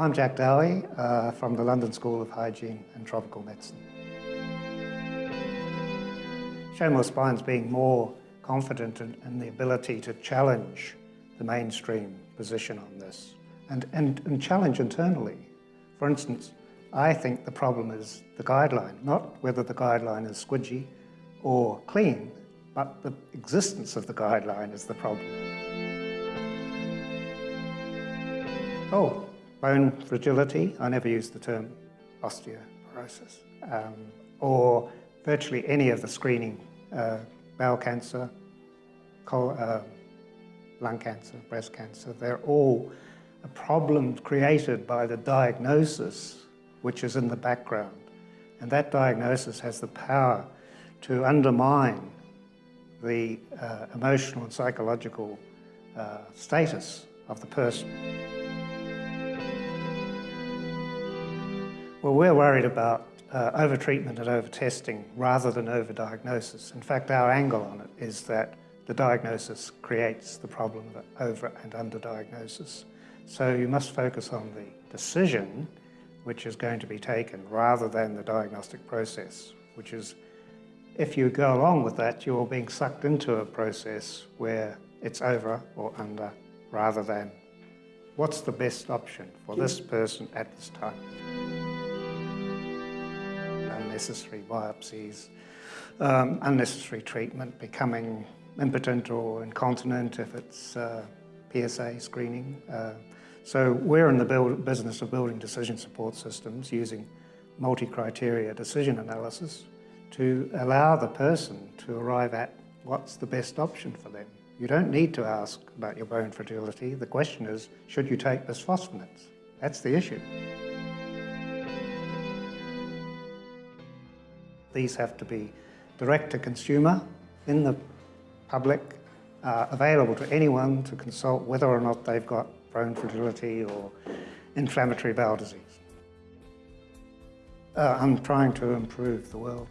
I'm Jack Dowie uh, from the London School of Hygiene and Tropical Medicine. Showmore Spine's being more confident in, in, the ability to challenge the mainstream position on this and, and, and challenge internally. For instance, I think the problem is the guideline, not whether the guideline is squidgy or clean, but the existence of the guideline is the problem. Oh, bone fragility, I never use the term osteoporosis, um, or virtually any of the screening, uh, bowel cancer, uh, lung cancer, breast cancer, they're all a problem created by the diagnosis which is in the background. And that diagnosis has the power to undermine the uh, emotional and psychological uh, status of the person. Well, we're worried about uh, over-treatment and over-testing rather than over-diagnosis. In fact, our angle on it is that the diagnosis creates the problem of over- and under-diagnosis. So you must focus on the decision which is going to be taken rather than the diagnostic process, which is if you go along with that, you're being sucked into a process where it's over or under rather than what's the best option for this person at this time. Unnecessary biopsies, um, unnecessary treatment, becoming impotent or incontinent if it's uh, PSA screening. Uh, so we're in the build, business of building decision support systems using multi-criteria decision analysis to allow the person to arrive at what's the best option for them. You don't need to ask about your bone fragility. The question is, should you take bisphosphonates? That's the issue. These have to be direct to consumer, in the public, uh, available to anyone to consult whether or not they've got bone fragility or inflammatory bowel disease. Uh, I'm trying to improve the world.